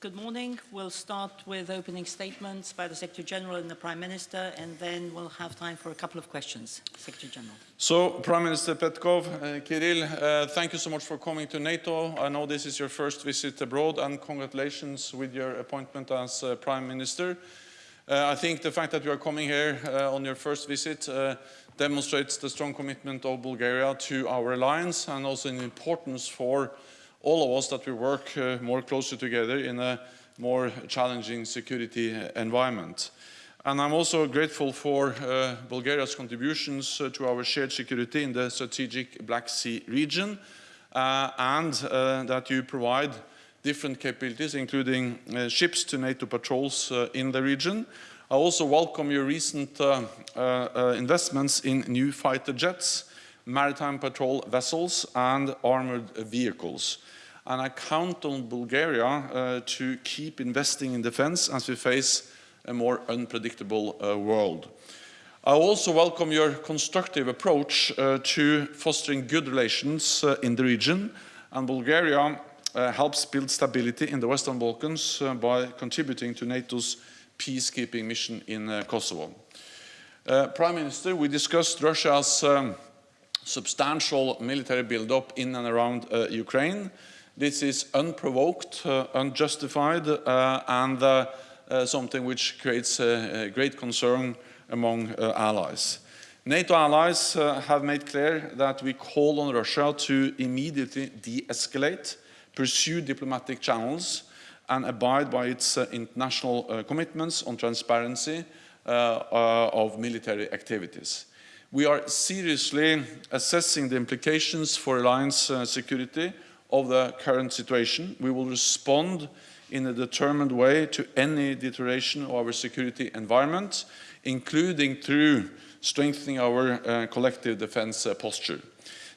Good morning. We'll start with opening statements by the Secretary General and the Prime Minister, and then we'll have time for a couple of questions. Secretary General. So, Prime Minister Petkov, uh, Kirill, uh, thank you so much for coming to NATO. I know this is your first visit abroad, and congratulations with your appointment as uh, Prime Minister. Uh, I think the fact that you are coming here uh, on your first visit uh, demonstrates the strong commitment of Bulgaria to our alliance and also the importance for all of us that we work uh, more closely together in a more challenging security environment. And I'm also grateful for uh, Bulgaria's contributions uh, to our shared security in the strategic Black Sea region uh, and uh, that you provide different capabilities, including uh, ships to NATO patrols in the region. I also welcome your recent investments in new fighter jets, maritime patrol vessels and armored vehicles and I count on Bulgaria uh, to keep investing in defense as we face a more unpredictable uh, world. I also welcome your constructive approach uh, to fostering good relations uh, in the region, and Bulgaria uh, helps build stability in the Western Balkans uh, by contributing to NATO's peacekeeping mission in Kosovo. Prime Minister, we discussed Russia's um, substantial military buildup in and around Ukraine, this is unprovoked, uh, unjustified, uh, and uh, something which creates great concern among allies. NATO allies have made clear that we call on Russia to immediately de-escalate, pursue diplomatic channels, and abide by its uh, international uh, commitments on transparency uh, of military activities. We are seriously assessing the implications for alliance security of the current situation. We will respond in a determined way to any deterioration of our security environment, including through strengthening our uh, collective defense uh, posture.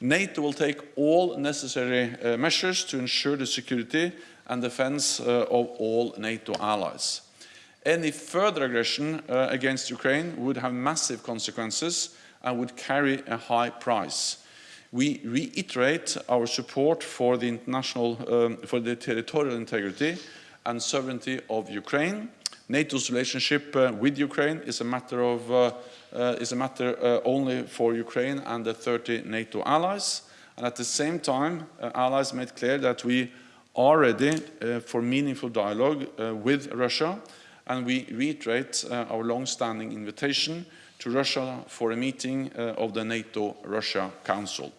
NATO will take all necessary uh, measures to ensure the security and defense uh, of all NATO allies. Any further aggression uh, against Ukraine would have massive consequences and would carry a high price we reiterate our support for the international, um, for the territorial integrity and sovereignty of Ukraine. NATO's relationship uh, with Ukraine is a matter of uh, uh, is a matter uh, only for Ukraine and the 30 NATO allies. And at the same time, uh, allies made clear that we are ready uh, for meaningful dialogue with Russia, and we reiterate our long-standing invitation to Russia for a meeting of the NATO-Russia Council.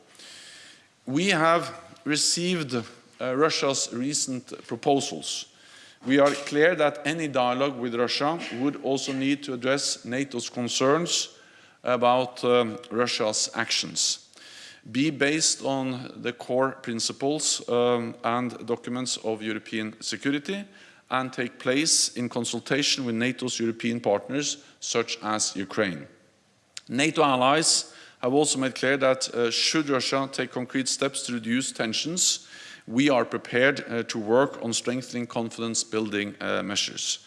We have received uh, Russia's recent proposals. We are clear that any dialogue with Russia would also need to address NATO's concerns about um, Russia's actions, be based on the core principles um, and documents of European security, and take place in consultation with NATO's European partners, such as Ukraine. NATO allies have also made clear that uh, should Russia take concrete steps to reduce tensions, we are prepared uh, to work on strengthening confidence-building uh, measures.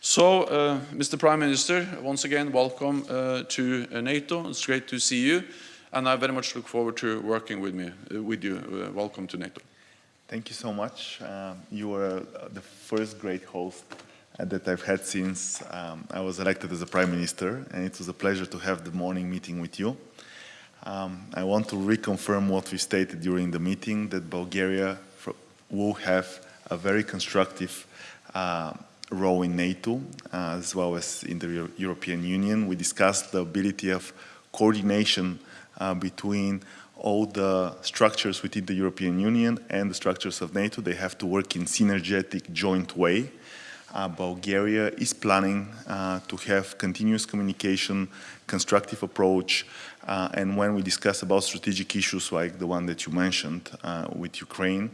So, uh, Mr. Prime Minister, once again, welcome uh, to uh, NATO. It's great to see you, and I very much look forward to working with, me, with you. welcome to NATO. Thank you so much. Um, you are the first great host that I've had since um, I was elected as a Prime Minister, and it was a pleasure to have the morning meeting with you. Um, I want to reconfirm what we stated during the meeting, that Bulgaria will have a very constructive uh, role in NATO, uh, as well as in the Euro European Union. We discussed the ability of coordination uh, between all the structures within the European Union and the structures of NATO. They have to work in synergetic joint way. Uh, Bulgaria is planning uh, to have continuous communication, constructive approach, uh, and when we discuss about strategic issues like the one that you mentioned uh, with Ukraine,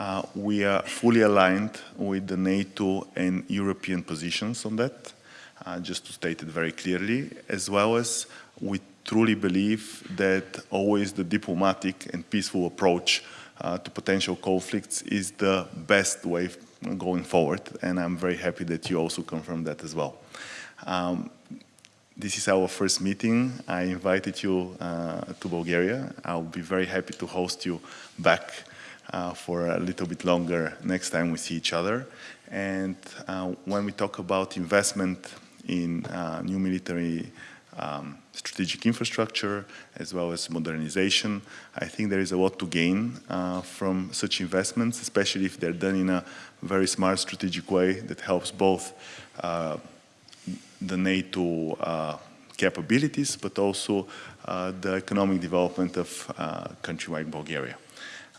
uh, we are fully aligned with the NATO and European positions on that, uh, just to state it very clearly, as well as we truly believe that always the diplomatic and peaceful approach uh, to potential conflicts is the best way going forward, and I'm very happy that you also confirmed that as well. Um, this is our first meeting. I invited you uh, to Bulgaria. I'll be very happy to host you back uh, for a little bit longer next time we see each other. And uh, when we talk about investment in uh, new military um, strategic infrastructure as well as modernization. I think there is a lot to gain uh, from such investments, especially if they're done in a very smart strategic way that helps both uh, the NATO uh, capabilities, but also uh, the economic development of uh, country like Bulgaria.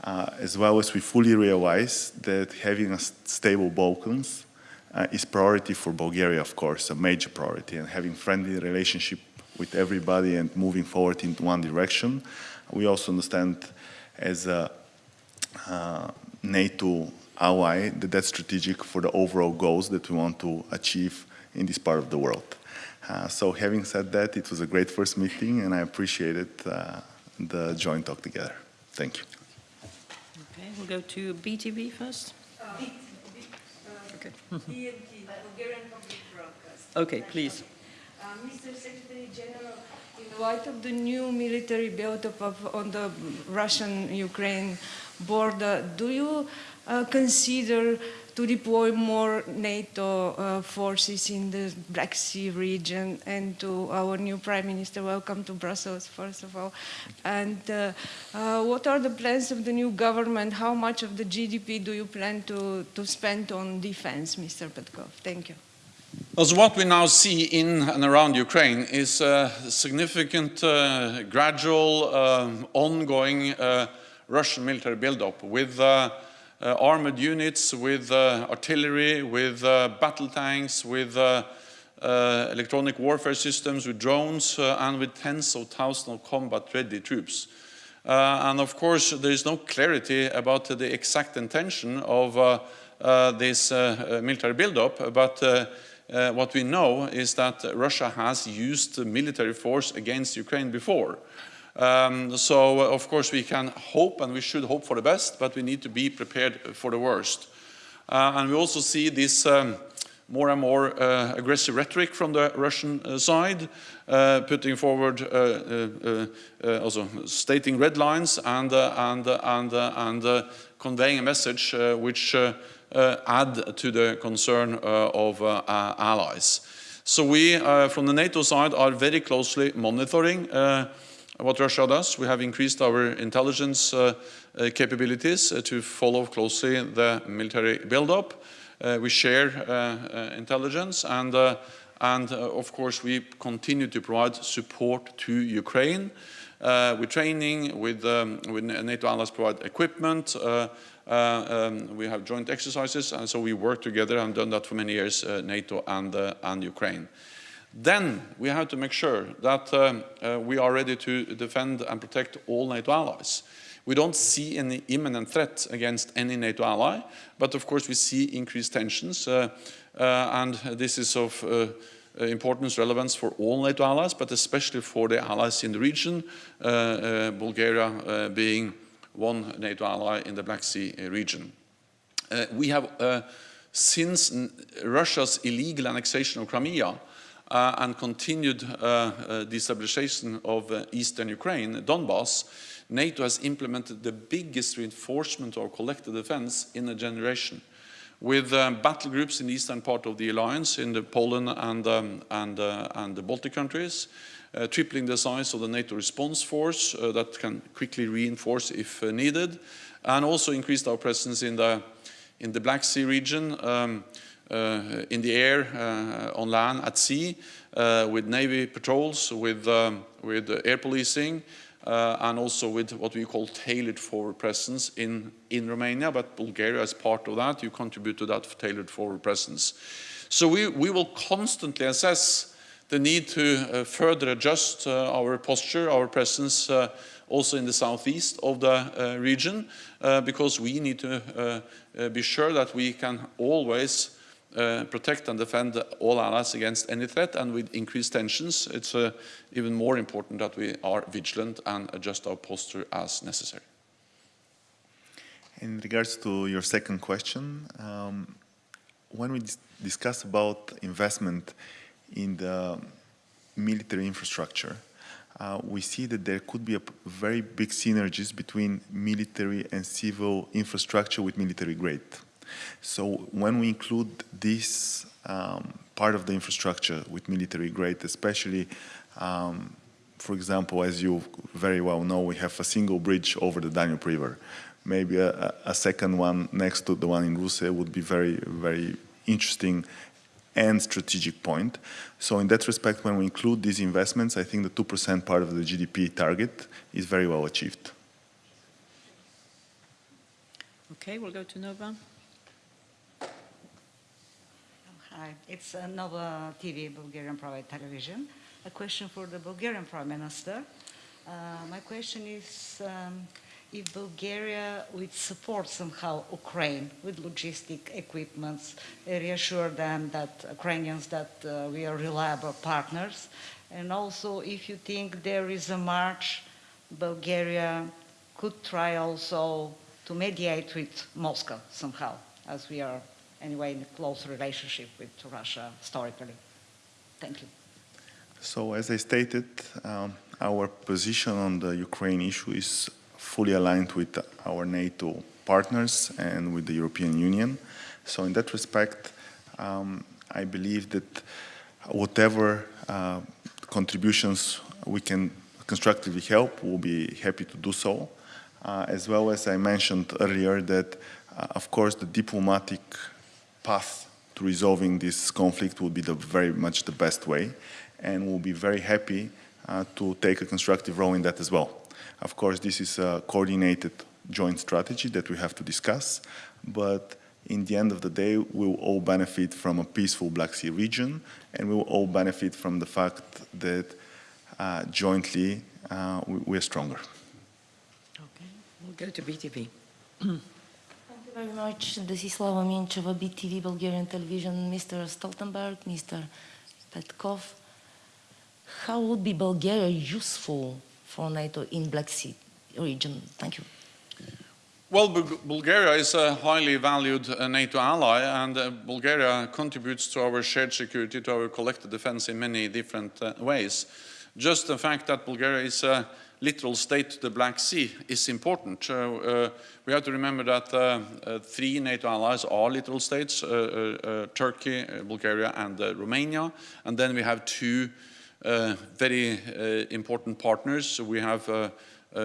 Uh, as well as we fully realize that having a stable Balkans uh, is priority for Bulgaria, of course, a major priority, and having friendly relationship with everybody and moving forward in one direction. We also understand as a uh, NATO ally that that's strategic for the overall goals that we want to achieve in this part of the world. Uh, so having said that, it was a great first meeting and I appreciated uh, the joint talk together. Thank you. Okay, we'll go to BTV first. Okay. BNP, Bulgarian Public Broadcast. Okay, please. Uh, Mr. Secretary General, in light of the new military buildup of, on the Russian-Ukraine border, do you uh, consider to deploy more NATO uh, forces in the Black Sea region and to our new Prime Minister, welcome to Brussels, first of all. And uh, uh, what are the plans of the new government? How much of the GDP do you plan to, to spend on defense, Mr. Petkov? Thank you. So what we now see in and around Ukraine is a significant, uh, gradual, um, ongoing uh, Russian military buildup with uh, uh, armored units, with uh, artillery, with uh, battle tanks, with electronic warfare systems, with drones, and with tens of thousands of combat-ready troops. and of course, there is no clarity about the exact intention of this military buildup, but uh, what we know is that Russia has used military force against Ukraine before. Um, so, uh, of course, we can hope and we should hope for the best, but we need to be prepared for the worst. Uh, and we also see this um, more and more uh, aggressive rhetoric from the Russian uh, side, uh, putting forward, uh, uh, uh, also stating red lines and, and, and, and conveying a message which add to the concern of allies. So we, from the NATO side, are very closely monitoring what Russia does. We have increased our intelligence uh, uh, capabilities uh, to follow closely the military buildup. we share intelligence and, and of course we continue to provide support to Ukraine uh, with training, with, um, with NATO allies provide equipment, uh, uh, um, we have joint exercises, and so we work together and done that for many years, NATO and, and Ukraine. Then we have to make sure that um, uh, we are ready to defend and protect all NATO allies. We don't see any imminent threat against any NATO ally, but of course we see increased tensions, uh, uh, and this is of uh, importance, relevance for all NATO allies, but especially for the allies in the region, uh, uh, Bulgaria being one NATO ally in the Black Sea region. we have, since Russia's illegal annexation of Crimea, uh, and continued uh, uh, destabilization of eastern Ukraine, Donbass, NATO has implemented the biggest reinforcement of collective defense in a generation with um, battle groups in the eastern part of the alliance in the Poland and, um, and, uh, and the Baltic countries, uh, tripling the size of the NATO response force uh, that can quickly reinforce if needed, and also increased our presence in the, in the Black Sea region, um, uh, in the air, uh, on land, at sea, uh, with Navy patrols, with, um, with air policing, uh, and also with what we call tailored forward presence in, in Romania, but Bulgaria as part of that, you contribute to that tailored forward presence. So we, we will constantly assess the need to uh, further adjust uh, our posture, our presence also in the southeast of the region, because we need to be sure that we can always uh, protect and defend all allies against any threat and with increased tensions it's uh, even more important that we are vigilant and adjust our posture as necessary. In regards to your second question, um, when we dis discuss about investment in the military infrastructure, uh, we see that there could be very big synergies between military and civil infrastructure with military grade. So when we include this um, part of the infrastructure with military grade, especially, um, for example, as you very well know, we have a single bridge over the Danube River. Maybe a, a second one next to the one in Ruse would be very, very interesting and strategic point. So in that respect, when we include these investments, I think the 2% part of the GDP target is very well achieved. Okay, we'll go to Nova. Hi, it's Nova TV, Bulgarian private television. A question for the Bulgarian Prime Minister. Uh, my question is um, if Bulgaria would support somehow Ukraine with logistic equipments, uh, reassure them that Ukrainians that uh, we are reliable partners, and also if you think there is a march, Bulgaria could try also to mediate with Moscow somehow, as we are anyway in a close relationship with Russia historically. Thank you. So as I stated, um, our position on the Ukraine issue is fully aligned with our NATO partners and with the European Union. So in that respect, um, I believe that whatever uh, contributions we can constructively help, we'll be happy to do so. Uh, as well as I mentioned earlier that, uh, of course, the diplomatic path to resolving this conflict will be the very much the best way, and we'll be very happy uh, to take a constructive role in that as well. Of course, this is a coordinated joint strategy that we have to discuss, but in the end of the day, we will all benefit from a peaceful Black Sea region, and we will all benefit from the fact that uh, jointly uh, we, we're stronger. Okay, we'll go to BTV. Thank you very much. This is Slava Mincheva, BTV Bulgarian Television. Mr. Stoltenberg, Mr. Petkov. How would be Bulgaria useful for NATO in Black Sea region? Thank you. Well, Bul- Bulgaria is a highly valued uh, NATO ally, and uh, Bulgaria contributes to our shared security, to our collective defense in many different uh, ways. Just the fact that Bulgaria is a littoral state to the Black Sea is important. Uh, we have to remember that uh, uh, three NATO allies are littoral states, uh, uh, uh Turkey, uh, Bulgaria, and Romania. And then we have two very important partners. We have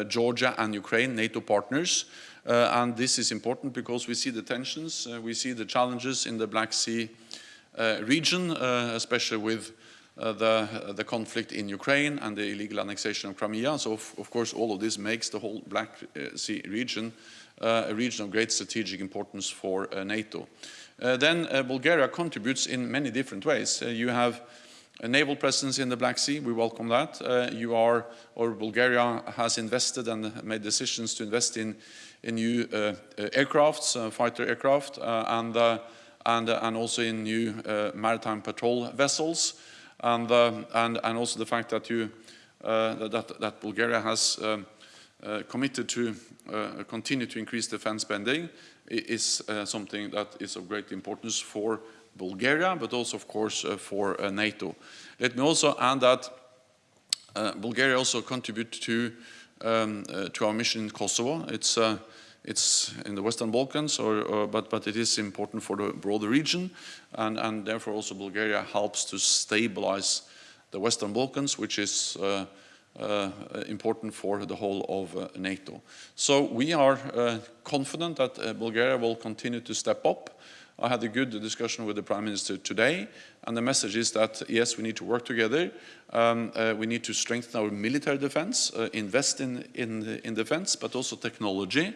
Georgia and Ukraine, NATO partners. And this is important because we see the tensions, we see the challenges in the Black Sea region, especially with uh, the, the conflict in Ukraine and the illegal annexation of Crimea. So, of, of course, all of this makes the whole Black uh, Sea region uh, a region of great strategic importance for uh, NATO. Uh, then uh, Bulgaria contributes in many different ways. Uh, you have a naval presence in the Black Sea, we welcome that. Uh, you are, or Bulgaria has invested and made decisions to invest in, in new uh, uh, aircrafts, uh, fighter aircraft, uh, and, uh, and, uh, and also in new uh, maritime patrol vessels. And, uh, and, and also the fact that, you, uh, that, that Bulgaria has um, uh, committed to continue to increase defense spending is something that is of great importance for Bulgaria, but also, of course, for NATO. Let me also add that Bulgaria also contributes to um, uh, to our mission in Kosovo. It's uh, it's in the Western Balkans, or, or, but but it is important for the broader region, and and therefore also Bulgaria helps to stabilize the Western Balkans, which is uh, uh, important for the whole of uh, NATO. So we are uh, confident that uh, Bulgaria will continue to step up. I had a good discussion with the Prime Minister today, and the message is that yes, we need to work together. Um, uh, we need to strengthen our military defense, invest in, in, in defense, but also technology,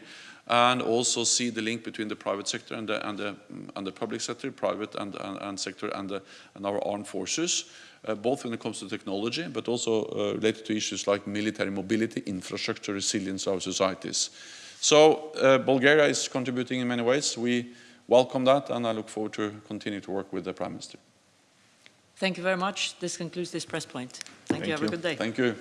and also see the link between the private sector and the, and the, and the public sector, private and, and, and sector, and, the, and our armed forces, uh, both when it comes to technology, but also uh, related to issues like military mobility, infrastructure, resilience of our societies. So uh, Bulgaria is contributing in many ways. We welcome that, and I look forward to continue to work with the Prime Minister. Thank you very much. This concludes this press point. Thank, you. Have a good day. Thank you.